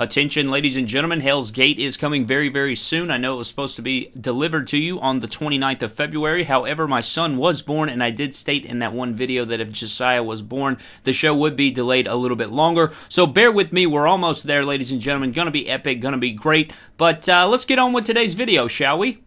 Attention, ladies and gentlemen, Hell's Gate is coming very, very soon. I know it was supposed to be delivered to you on the 29th of February. However, my son was born, and I did state in that one video that if Josiah was born, the show would be delayed a little bit longer. So bear with me. We're almost there, ladies and gentlemen. Gonna be epic, gonna be great. But uh, let's get on with today's video, shall we?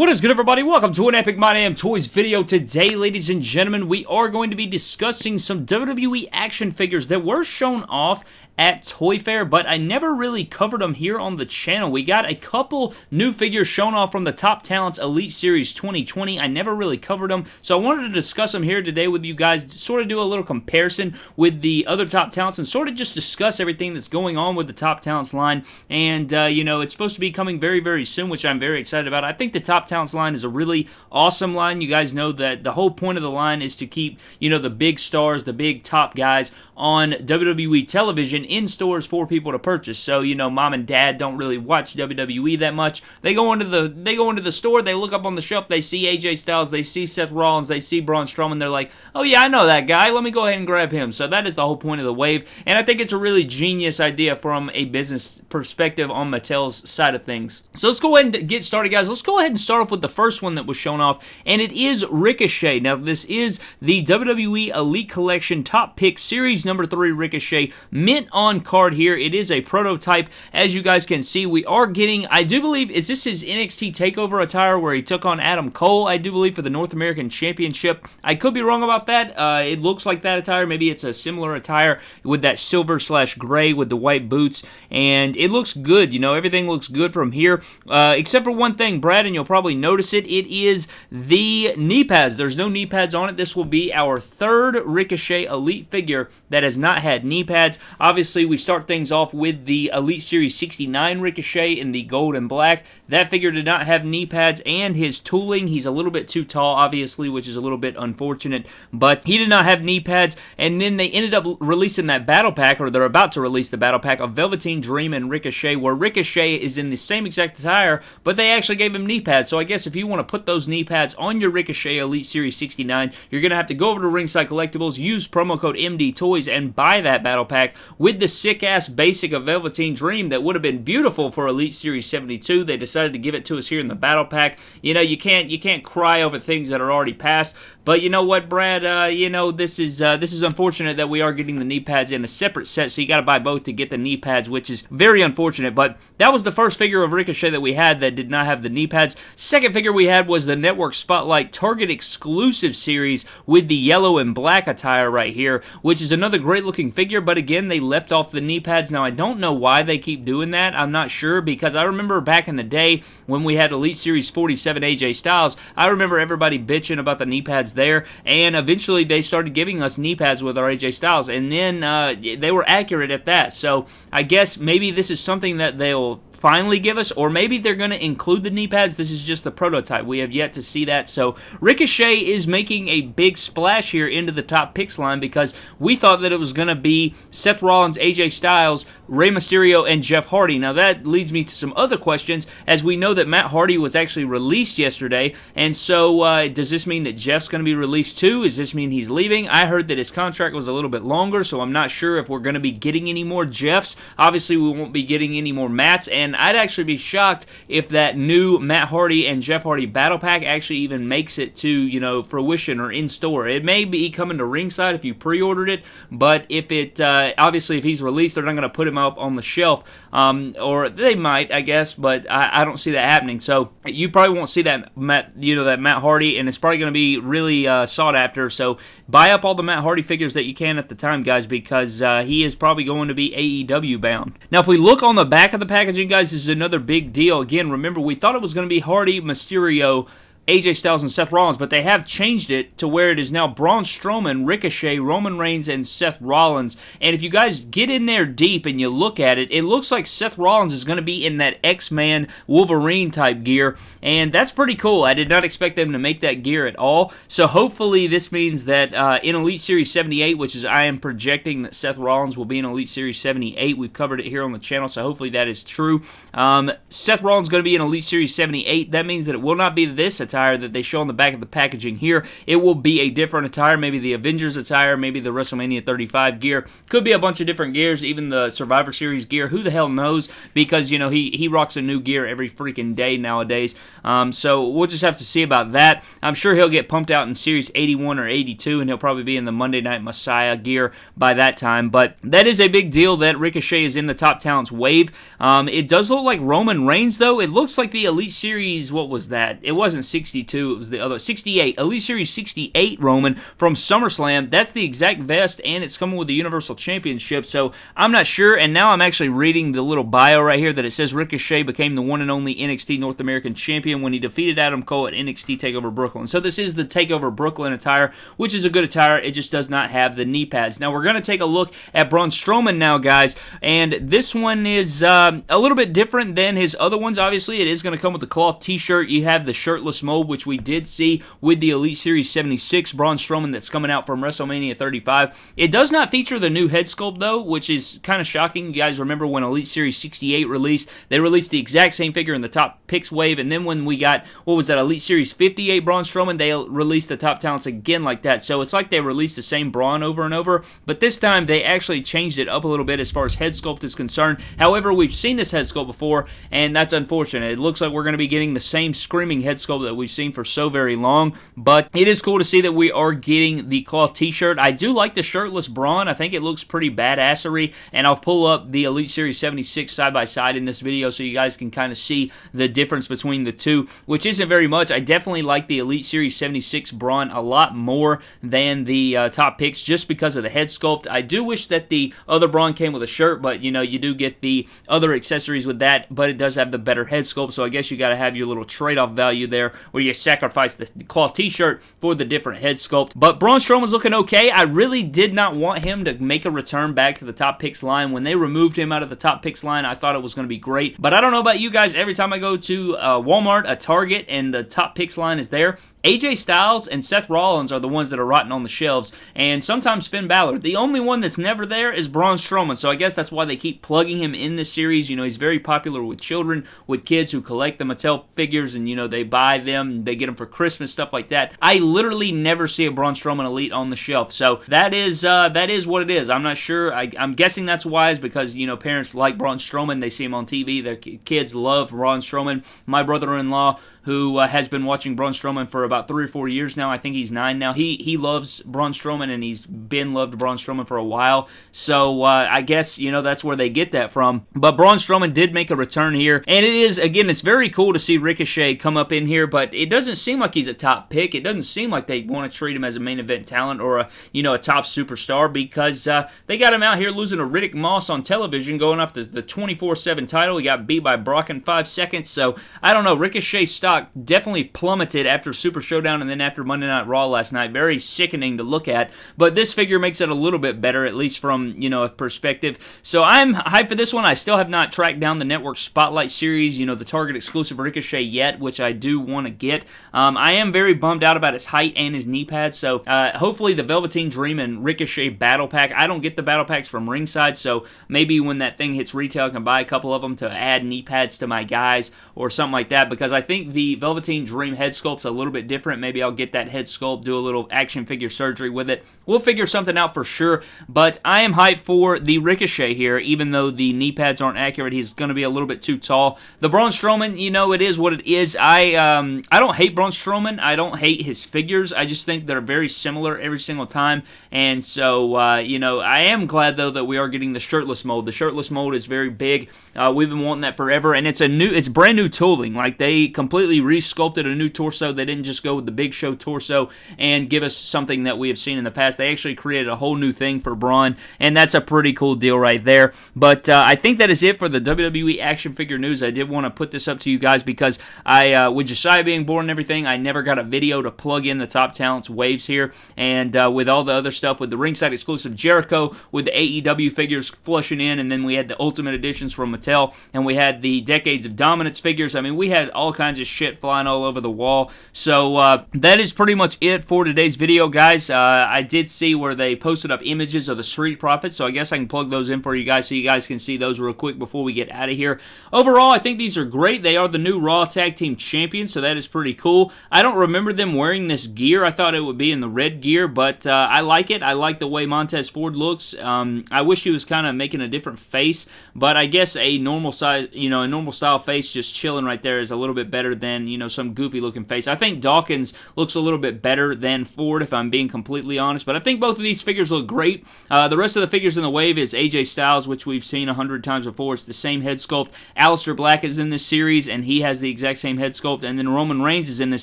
What is good, everybody? Welcome to an Epic My Damn Toys video. Today, ladies and gentlemen, we are going to be discussing some WWE action figures that were shown off at Toy Fair, but I never really covered them here on the channel. We got a couple new figures shown off from the Top Talents Elite Series 2020. I never really covered them, so I wanted to discuss them here today with you guys, sort of do a little comparison with the other Top Talents and sort of just discuss everything that's going on with the Top Talents line. And, uh, you know, it's supposed to be coming very, very soon, which I'm very excited about. I think the Top Talents line is a really awesome line. You guys know that the whole point of the line is to keep, you know, the big stars, the big top guys on WWE television in stores for people to purchase. So, you know, mom and dad don't really watch WWE that much. They go into the they go into the store, they look up on the shelf, they see AJ Styles, they see Seth Rollins, they see Braun Strowman, they're like, "Oh yeah, I know that guy. Let me go ahead and grab him." So that is the whole point of the wave, and I think it's a really genius idea from a business perspective on Mattel's side of things. So let's go ahead and get started, guys. Let's go ahead and start off with the first one that was shown off, and it is Ricochet. Now, this is the WWE Elite Collection Top Pick Series number 3 Ricochet mint on card here. It is a prototype. As you guys can see, we are getting, I do believe, is this his NXT TakeOver attire where he took on Adam Cole, I do believe, for the North American Championship. I could be wrong about that. Uh, it looks like that attire. Maybe it's a similar attire with that silver slash gray with the white boots, and it looks good. You know, everything looks good from here, uh, except for one thing, Brad, and you'll probably notice it. It is the knee pads. There's no knee pads on it. This will be our third Ricochet Elite figure that has not had knee pads. Obviously, we start things off with the Elite Series 69 Ricochet in the gold and black. That figure did not have knee pads and his tooling. He's a little bit too tall, obviously, which is a little bit unfortunate, but he did not have knee pads. And then they ended up releasing that battle pack, or they're about to release the battle pack of Velveteen Dream and Ricochet, where Ricochet is in the same exact attire, but they actually gave him knee pads. So I guess if you want to put those knee pads on your Ricochet Elite Series 69, you're going to have to go over to Ringside Collectibles, use promo code MD Toys, and buy that battle pack with the sick ass basic of Velveteen Dream that would have been beautiful for Elite Series 72. They decided to give it to us here in the battle pack. You know, you can't you can't cry over things that are already past. But you know what, Brad? Uh, you know this is uh, this is unfortunate that we are getting the knee pads in a separate set, so you got to buy both to get the knee pads, which is very unfortunate. But that was the first figure of Ricochet that we had that did not have the knee pads. Second figure we had was the Network Spotlight Target exclusive series with the yellow and black attire right here, which is another great looking figure. But again, they left off the knee pads. Now I don't know why they keep doing that. I'm not sure because I remember back in the day when we had Elite Series 47 AJ Styles, I remember everybody bitching about the knee pads there, and eventually they started giving us knee pads with our AJ Styles, and then uh, they were accurate at that. So I guess maybe this is something that they'll finally give us, or maybe they're going to include the knee pads. This is just the prototype. We have yet to see that. So Ricochet is making a big splash here into the top picks line because we thought that it was going to be Seth Rollins, AJ Styles, Rey Mysterio, and Jeff Hardy. Now that leads me to some other questions, as we know that Matt Hardy was actually released yesterday, and so uh, does this mean that Jeff's going to be released too? Does this mean he's leaving? I heard that his contract was a little bit longer, so I'm not sure if we're going to be getting any more Jeffs. Obviously, we won't be getting any more Matts, and I'd actually be shocked if that new Matt Hardy and Jeff Hardy battle pack actually even makes it to, you know, fruition or in store. It may be coming to ringside if you pre-ordered it, but if it, uh, obviously if he's released, they're not going to put him up on the shelf, um, or they might, I guess, but I, I, don't see that happening. So you probably won't see that Matt, you know, that Matt Hardy, and it's probably going to be really uh, sought after. So buy up all the Matt Hardy figures that you can at the time, guys, because uh, he is probably going to be AEW bound. Now, if we look on the back of the packaging, guys, this is another big deal. Again, remember we thought it was going to be Hardy, Mysterio, AJ Styles and Seth Rollins, but they have changed it to where it is now Braun Strowman, Ricochet, Roman Reigns, and Seth Rollins. And if you guys get in there deep and you look at it, it looks like Seth Rollins is going to be in that X-Man Wolverine type gear, and that's pretty cool. I did not expect them to make that gear at all. So hopefully this means that uh, in Elite Series 78, which is I am projecting that Seth Rollins will be in Elite Series 78. We've covered it here on the channel, so hopefully that is true. Um, Seth Rollins is going to be in Elite Series 78. That means that it will not be this attire that they show on the back of the packaging here. It will be a different attire, maybe the Avengers attire, maybe the WrestleMania 35 gear. Could be a bunch of different gears, even the Survivor Series gear. Who the hell knows? Because, you know, he, he rocks a new gear every freaking day nowadays. Um, so we'll just have to see about that. I'm sure he'll get pumped out in Series 81 or 82, and he'll probably be in the Monday Night Messiah gear by that time. But that is a big deal that Ricochet is in the top talents wave. Um, it does look like Roman Reigns, though. It looks like the Elite Series, what was that? It wasn't 62, it was the other 68. Elite Series 68 Roman from SummerSlam. That's the exact vest, and it's coming with the Universal Championship. So I'm not sure. And now I'm actually reading the little bio right here that it says Ricochet became the one and only NXT North American Champion when he defeated Adam Cole at NXT TakeOver Brooklyn. So this is the TakeOver Brooklyn attire, which is a good attire. It just does not have the knee pads. Now we're going to take a look at Braun Strowman now, guys, and this one is um, a little bit different than his other ones. Obviously, it is going to come with the cloth T-shirt. You have the shirtless which we did see with the Elite Series 76 Braun Strowman that's coming out from WrestleMania 35. It does not feature the new head sculpt though, which is kind of shocking. You guys remember when Elite Series 68 released? They released the exact same figure in the top picks wave, and then when we got what was that Elite Series 58 Braun Strowman, they released the top talents again like that. So it's like they released the same Braun over and over, but this time they actually changed it up a little bit as far as head sculpt is concerned. However, we've seen this head sculpt before, and that's unfortunate. It looks like we're going to be getting the same screaming head sculpt that we've seen for so very long, but it is cool to see that we are getting the cloth t-shirt. I do like the shirtless Braun. I think it looks pretty badassery, and I'll pull up the Elite Series 76 side by side in this video so you guys can kind of see the difference between the two, which isn't very much. I definitely like the Elite Series 76 Braun a lot more than the uh, top picks just because of the head sculpt. I do wish that the other Braun came with a shirt, but you know, you do get the other accessories with that, but it does have the better head sculpt, so I guess you got to have your little trade-off value there where you sacrifice the cloth t-shirt for the different head sculpt. But Braun Strowman's looking okay. I really did not want him to make a return back to the top picks line. When they removed him out of the top picks line, I thought it was going to be great. But I don't know about you guys. Every time I go to uh, Walmart, a Target, and the top picks line is there, AJ Styles and Seth Rollins are the ones that are rotting on the shelves, and sometimes Finn Balor. The only one that's never there is Braun Strowman, so I guess that's why they keep plugging him in this series. You know, he's very popular with children, with kids who collect the Mattel figures, and, you know, they buy them, they get them for Christmas, stuff like that. I literally never see a Braun Strowman Elite on the shelf, so that is uh, that is what it is. I'm not sure. I, am guessing that's wise because, you know, parents like Braun Strowman. They see him on TV. Their kids love Braun Strowman. My brother-in-law who uh, has been watching Braun Strowman for about three or four years now. I think he's nine now. He he loves Braun Strowman and he's been loved Braun Strowman for a while. So uh, I guess you know that's where they get that from. But Braun Strowman did make a return here, and it is again it's very cool to see Ricochet come up in here. But it doesn't seem like he's a top pick. It doesn't seem like they want to treat him as a main event talent or a you know a top superstar because uh, they got him out here losing to Riddick Moss on television, going off the, the 24/7 title. He got beat by Brock in five seconds. So I don't know. Ricochet stock stock definitely plummeted after Super Showdown and then after Monday Night Raw last night. Very sickening to look at, but this figure makes it a little bit better, at least from you know a perspective. So I'm hyped for this one. I still have not tracked down the Network Spotlight series, you know the Target exclusive Ricochet yet, which I do want to get. Um, I am very bummed out about his height and his knee pads. So uh, hopefully the Velveteen Dream and Ricochet Battle Pack. I don't get the battle packs from ringside, so maybe when that thing hits retail, I can buy a couple of them to add knee pads to my guys or something like that because I think the Velveteen Dream head sculpt's a little bit different. Maybe I'll get that head sculpt, do a little action figure surgery with it. We'll figure something out for sure, but I am hyped for the Ricochet here, even though the knee pads aren't accurate. He's going to be a little bit too tall. The Braun Strowman, you know, it is what it is. I um, I don't hate Braun Strowman. I don't hate his figures. I just think they're very similar every single time, and so, uh, you know, I am glad, though, that we are getting the shirtless mold. The shirtless mold is very big. Uh, we've been wanting that forever, and it's a new, it's brand new tooling. Like, they completely re-sculpted a new torso. They didn't just go with the Big Show torso and give us something that we have seen in the past. They actually created a whole new thing for Braun, and that's a pretty cool deal right there. But uh, I think that is it for the WWE action figure news. I did want to put this up to you guys because I, uh, with Josiah being born and everything, I never got a video to plug in the top talents waves here. And uh, with all the other stuff, with the ringside exclusive Jericho, with the AEW figures flushing in, and then we had the Ultimate Editions from Mattel, and we had the Decades of Dominance figures. I mean, we had all kinds of shit flying all over the wall. So uh, that is pretty much it for today's video, guys. Uh, I did see where they posted up images of the Street Profits, so I guess I can plug those in for you guys so you guys can see those real quick before we get out of here. Overall, I think these are great. They are the new Raw Tag Team Champions, so that is pretty cool. I don't remember them wearing this gear. I thought it would be in the red gear, but uh, I like it. I like the way Montez Ford looks. Um, I wish he was kind of making a different face, but I guess a normal size, you know, a normal style face just chilling right there is a little bit better than, you know, some goofy looking face. I think Dawkins looks a little bit better than Ford, if I'm being completely honest, but I think both of these figures look great. Uh, the rest of the figures in the wave is AJ Styles, which we've seen a hundred times before. It's the same head sculpt. Aleister Black is in this series, and he has the exact same head sculpt. And then Roman Reigns is in this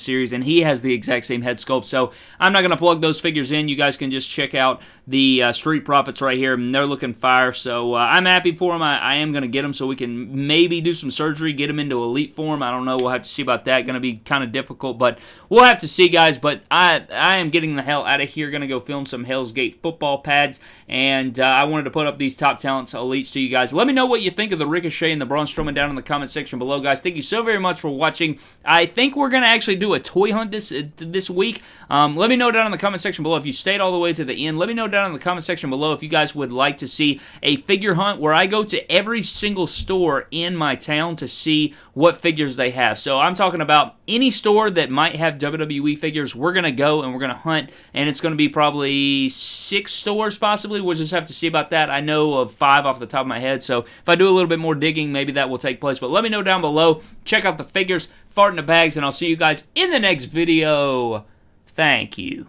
series, and he has the exact same head sculpt. So I'm not going to plug those figures in. You guys can just check out the uh, Street Profits right here, and they're looking fire. So uh, I'm happy for them. I, I am going to get them so we can maybe do some surgery, get them into elite form. I don't know. We'll have to see about that. Going to be kind of difficult, but we'll have to see, guys. But I I am getting the hell out of here. Going to go film some Hell's Gate football pads, and uh, I wanted to put up these top talents elites to you guys. Let me know what you think of the Ricochet and the Braun Strowman down in the comment section below, guys. Thank you so very much for watching. I think we're going to actually do a toy hunt this uh, this week. Um, let me know down in the comment section below if you stayed all the way to the end. Let me know down in the comment section below if you guys would like to see a figure hunt where I go to every single store in my town to see what figures they have. So I'm talking about any store that might have WWE figures. We're going to go and we're going to hunt, and it's going to be probably six stores possibly. We'll just have to see about that. I know of five off the top of my head, so if I do a little bit more digging, maybe that will take place. But let me know down below. Check out the figures, fart in the bags, and I'll see you guys in the next video. Thank you.